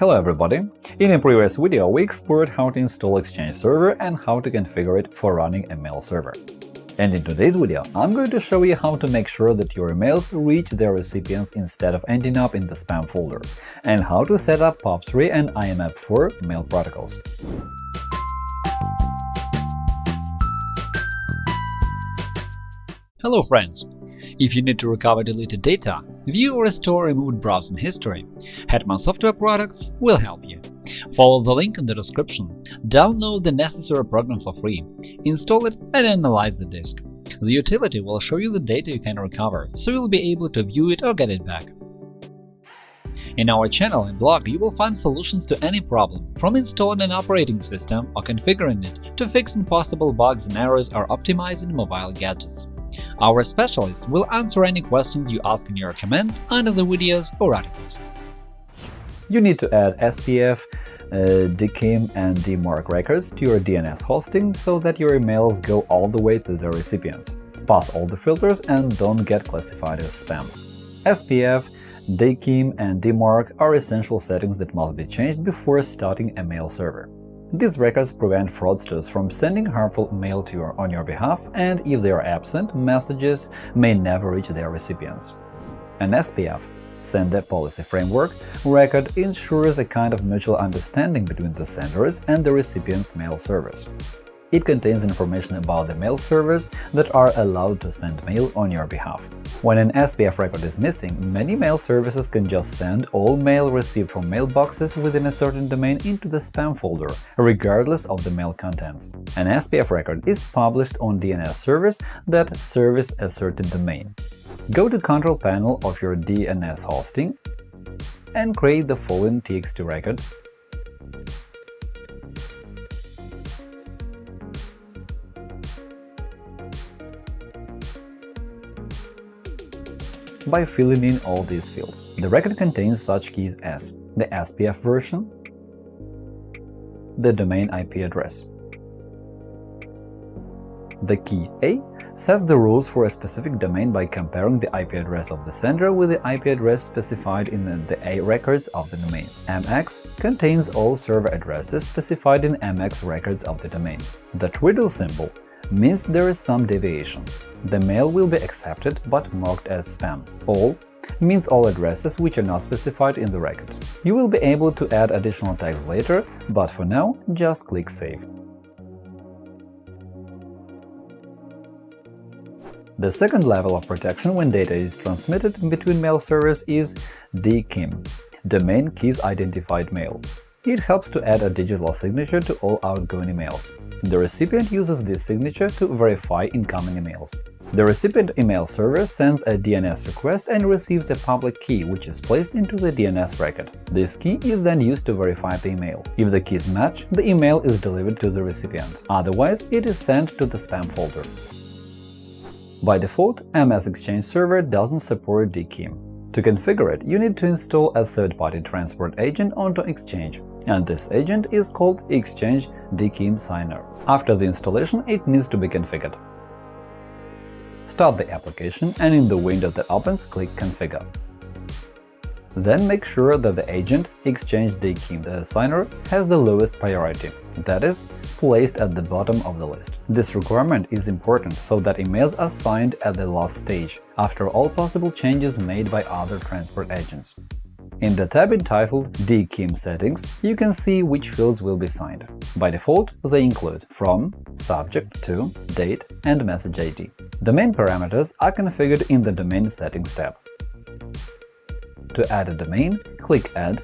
Hello everybody! In a previous video we explored how to install Exchange Server and how to configure it for running a mail server. And in today's video I'm going to show you how to make sure that your emails reach their recipients instead of ending up in the spam folder, and how to set up POP3 and IMAP4 mail protocols. Hello friends! If you need to recover deleted data, view or restore removed browsing history, Hetman Software Products will help you. Follow the link in the description, download the necessary program for free, install it and analyze the disk. The utility will show you the data you can recover, so you'll be able to view it or get it back. In our channel and blog, you will find solutions to any problem, from installing an operating system or configuring it to fixing possible bugs and errors or optimizing mobile gadgets. Our specialists will answer any questions you ask in your comments under the videos or articles. You need to add SPF, uh, DKIM and DMARC records to your DNS hosting so that your emails go all the way to the recipients. Pass all the filters and don't get classified as spam. SPF, DKIM and DMARC are essential settings that must be changed before starting a mail server. These records prevent fraudsters from sending harmful mail to you on your behalf, and if they are absent, messages may never reach their recipients. An SPF Sender Policy Framework record ensures a kind of mutual understanding between the senders and the recipient's mail servers. It contains information about the mail servers that are allowed to send mail on your behalf. When an SPF record is missing, many mail services can just send all mail received from mailboxes within a certain domain into the spam folder, regardless of the mail contents. An SPF record is published on DNS servers that service a certain domain. Go to Control Panel of your DNS hosting and create the following TXT record by filling in all these fields. The record contains such keys as the SPF version, the domain IP address. The key A sets the rules for a specific domain by comparing the IP address of the sender with the IP address specified in the A records of the domain. MX contains all server addresses specified in MX records of the domain. The twiddle symbol means there is some deviation. The mail will be accepted but marked as spam. All means all addresses which are not specified in the record. You will be able to add additional tags later, but for now just click Save. The second level of protection when data is transmitted between mail servers is DKIM – Domain Keys Identified Mail. It helps to add a digital signature to all outgoing emails. The recipient uses this signature to verify incoming emails. The recipient email server sends a DNS request and receives a public key, which is placed into the DNS record. This key is then used to verify the email. If the keys match, the email is delivered to the recipient. Otherwise, it is sent to the spam folder. By default, MS Exchange Server doesn't support DKIM. To configure it, you need to install a third-party transport agent onto Exchange and this agent is called Exchange DKIM Signer. After the installation, it needs to be configured. Start the application and in the window that opens, click Configure. Then make sure that the agent Exchange DKIM uh, Signer has the lowest priority, that is, placed at the bottom of the list. This requirement is important so that emails are signed at the last stage, after all possible changes made by other transport agents. In the tab entitled DKIM Settings, you can see which fields will be signed. By default, they include from, subject to, date, and message ID. Domain parameters are configured in the Domain Settings tab. To add a domain, click Add,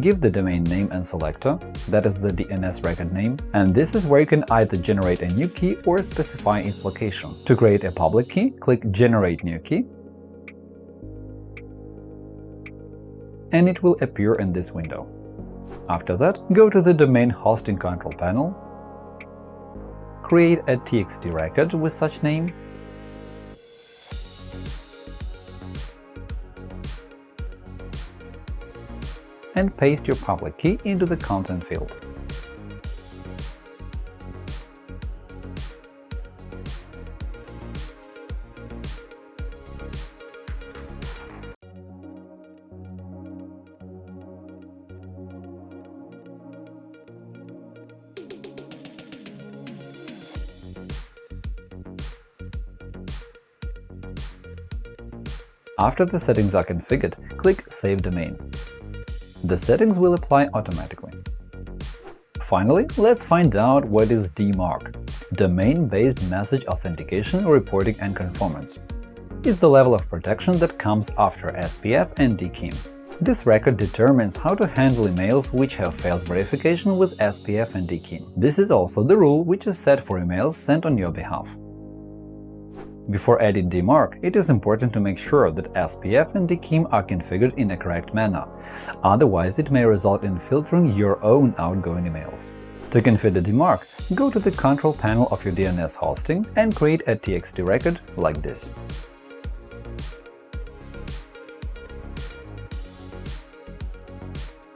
give the domain name and selector, that is the DNS record name, and this is where you can either generate a new key or specify its location. To create a public key, click Generate new key and it will appear in this window. After that, go to the Domain Hosting Control panel, create a TXT record with such name, and paste your public key into the content field. After the settings are configured, click Save domain. The settings will apply automatically. Finally, let's find out what is DMARC – Domain-Based Message Authentication, Reporting and Conformance. It's the level of protection that comes after SPF and DKIM. This record determines how to handle emails which have failed verification with SPF and DKIM. This is also the rule which is set for emails sent on your behalf. Before adding DMARC, it is important to make sure that SPF and DKIM are configured in a correct manner, otherwise it may result in filtering your own outgoing emails. To configure DMARC, go to the control panel of your DNS hosting and create a TXT record like this.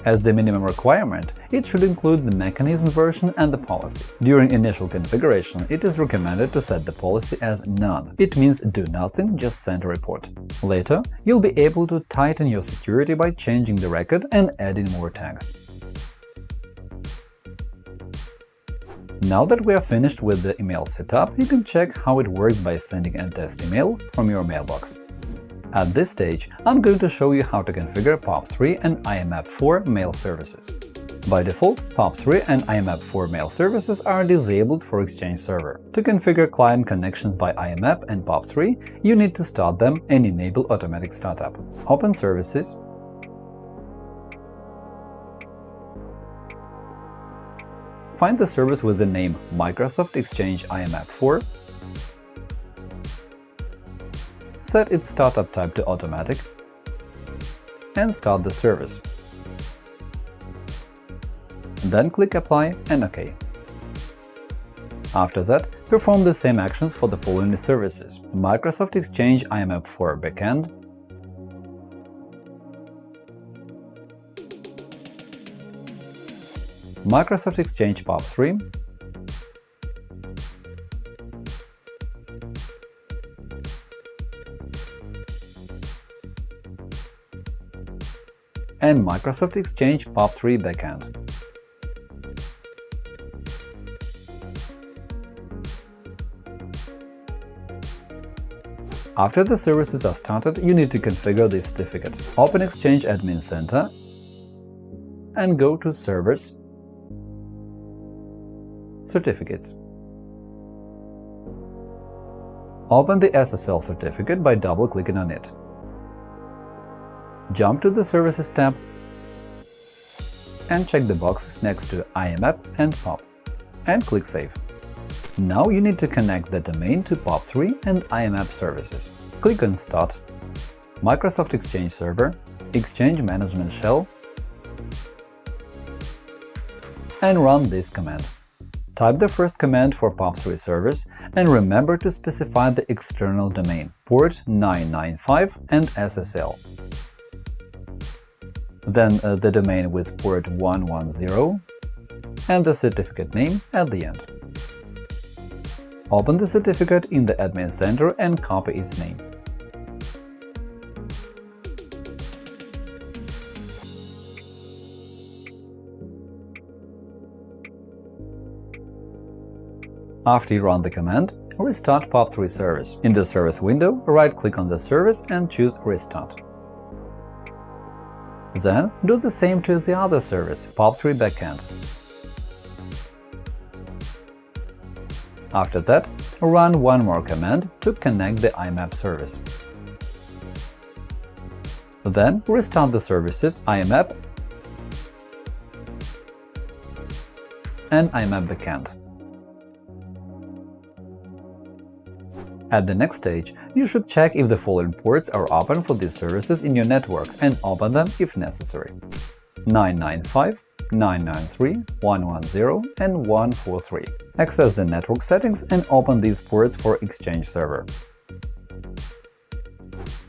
As the minimum requirement, it should include the mechanism version and the policy. During initial configuration, it is recommended to set the policy as None. It means do nothing, just send a report. Later, you'll be able to tighten your security by changing the record and adding more tags. Now that we are finished with the email setup, you can check how it works by sending a test email from your mailbox. At this stage, I'm going to show you how to configure POP3 and IMAP4 mail services. By default, POP3 and IMAP4 mail services are disabled for Exchange Server. To configure client connections by IMAP and POP3, you need to start them and enable automatic startup. Open Services, Find the service with the name Microsoft Exchange IMAP4 set its startup type to automatic, and start the service. Then click Apply and OK. After that, perform the same actions for the following services – Microsoft Exchange IMAP4 backend, Microsoft Exchange POP3, and Microsoft Exchange POP3 backend. After the services are started, you need to configure the certificate. Open Exchange Admin Center and go to Servers Certificates. Open the SSL certificate by double-clicking on it jump to the Services tab and check the boxes next to IMAP and POP, and click Save. Now you need to connect the domain to POP3 and IMAP services. Click on Start, Microsoft Exchange Server, Exchange Management Shell, and run this command. Type the first command for POP3 service and remember to specify the external domain, port 995 and SSL then uh, the domain with port 110, and the certificate name at the end. Open the certificate in the admin center and copy its name. After you run the command, restart POP3 service. In the service window, right-click on the service and choose Restart. Then do the same to the other service, POP3 backend. After that, run one more command to connect the IMAP service. Then restart the services IMAP and IMAP backend. At the next stage, you should check if the following ports are open for these services in your network and open them if necessary. 995, 993, 110, and 143. Access the network settings and open these ports for Exchange Server.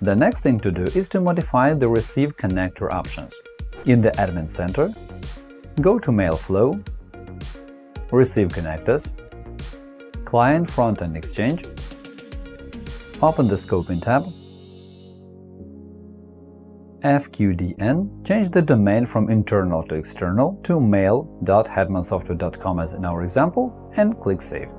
The next thing to do is to modify the Receive connector options. In the Admin Center, go to Mail Flow, Receive Connectors, Client Frontend Exchange, Open the Scoping tab. FQDN, change the domain from internal to external to mail.hetmansoftware.com as in our example, and click Save.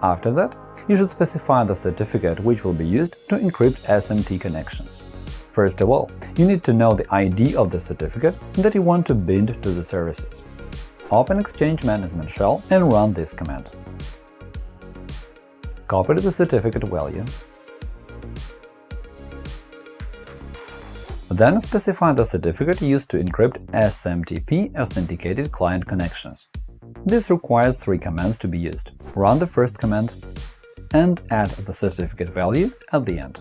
After that, you should specify the certificate which will be used to encrypt SMTP connections. First of all, you need to know the ID of the certificate that you want to bind to the services. Open Exchange Management Shell and run this command. Copy the certificate value. Then specify the certificate used to encrypt SMTP authenticated client connections. This requires three commands to be used. Run the first command and add the certificate value at the end.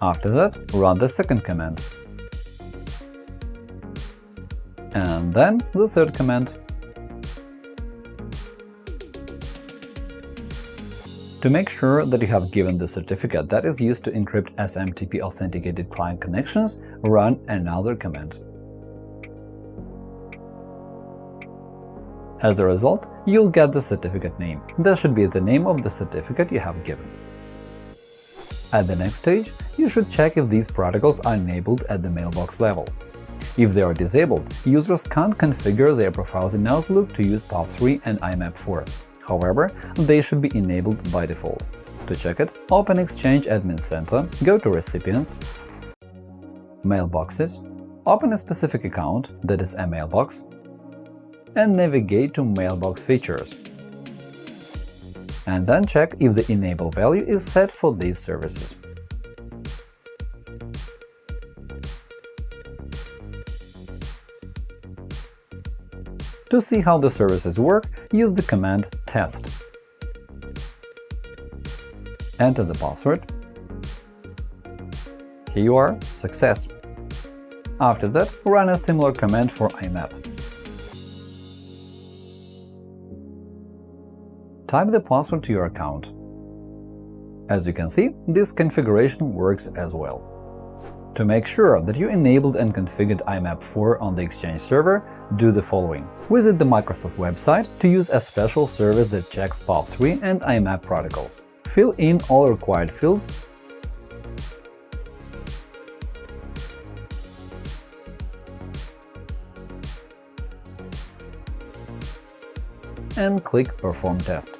After that, run the second command. And then the third command. To make sure that you have given the certificate that is used to encrypt SMTP authenticated client connections, run another command. As a result, you'll get the certificate name. That should be the name of the certificate you have given. At the next stage, you should check if these protocols are enabled at the mailbox level. If they are disabled, users can't configure their profiles in Outlook to use POP3 and IMAP4. However, they should be enabled by default. To check it, open Exchange Admin Center, go to Recipients, Mailboxes, open a specific account, that is a mailbox, and navigate to Mailbox features. And then check if the enable value is set for these services. To see how the services work, use the command test. Enter the password. Here you are, success. After that, run a similar command for IMAP. type the password to your account. As you can see, this configuration works as well. To make sure that you enabled and configured IMAP4 on the Exchange server, do the following. Visit the Microsoft website to use a special service that checks POP3 and IMAP protocols. Fill in all required fields and click Perform test.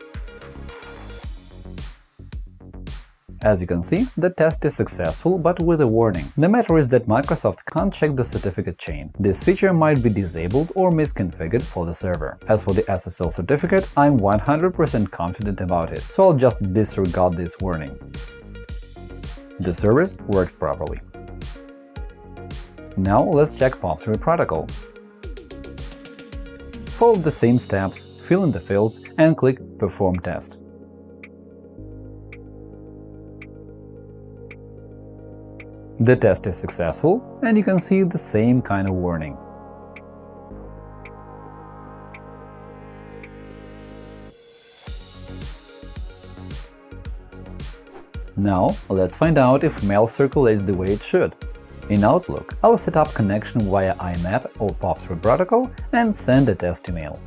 As you can see, the test is successful, but with a warning. The matter is that Microsoft can't check the certificate chain. This feature might be disabled or misconfigured for the server. As for the SSL certificate, I'm 100% confident about it, so I'll just disregard this warning. The service works properly. Now let's check POP3 protocol. Follow the same steps fill in the fields and click Perform test. The test is successful, and you can see the same kind of warning. Now, let's find out if mail circulates the way it should. In Outlook, I'll set up connection via IMAP or POP3 protocol and send a test email.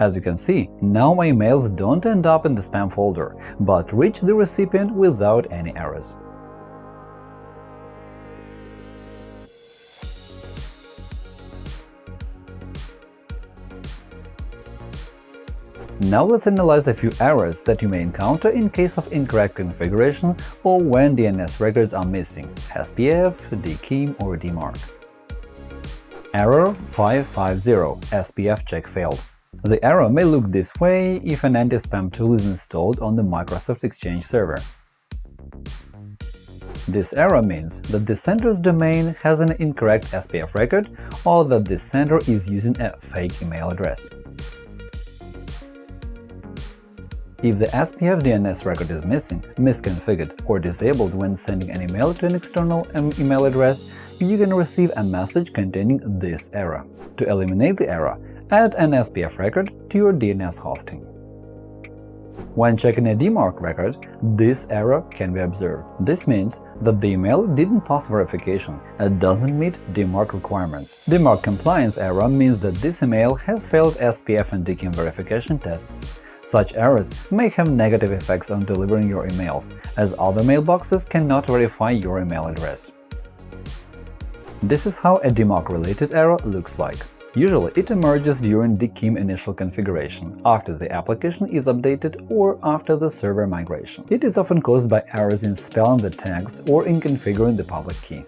As you can see, now my emails don't end up in the spam folder, but reach the recipient without any errors. Now let's analyze a few errors that you may encounter in case of incorrect configuration or when DNS records are missing – SPF, DKIM or DMARC. Error 550 – SPF check failed the error may look this way if an anti-spam tool is installed on the Microsoft Exchange server. This error means that the sender's domain has an incorrect SPF record or that the sender is using a fake email address. If the SPF DNS record is missing, misconfigured, or disabled when sending an email to an external um, email address, you can receive a message containing this error. To eliminate the error, add an SPF record to your DNS hosting. When checking a DMARC record, this error can be observed. This means that the email didn't pass verification and doesn't meet DMARC requirements. DMARC compliance error means that this email has failed SPF and DKIM verification tests. Such errors may have negative effects on delivering your emails, as other mailboxes cannot verify your email address. This is how a DMARC-related error looks like. Usually, it emerges during DKIM initial configuration, after the application is updated or after the server migration. It is often caused by errors in spelling the tags or in configuring the public key.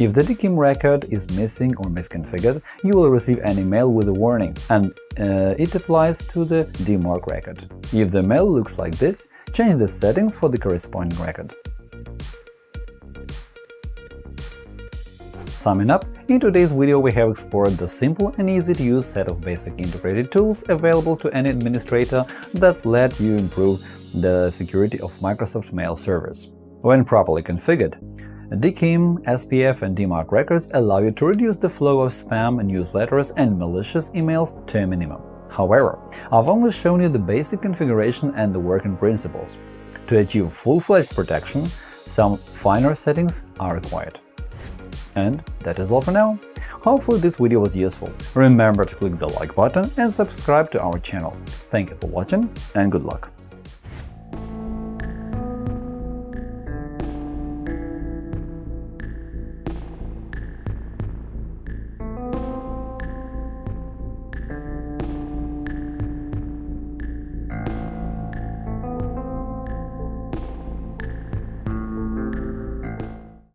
If the DKIM record is missing or misconfigured, you will receive an email with a warning, and uh, it applies to the DMARC record. If the mail looks like this, change the settings for the corresponding record. Summing up, in today's video we have explored the simple and easy-to-use set of basic integrated tools available to any administrator that let you improve the security of Microsoft Mail servers. When properly configured, DKIM, SPF, and DMARC records allow you to reduce the flow of spam, newsletters, and malicious emails to a minimum. However, I've only shown you the basic configuration and the working principles. To achieve full-fledged protection, some finer settings are required. And that is all for now. Hopefully this video was useful. Remember to click the like button and subscribe to our channel. Thank you for watching and good luck!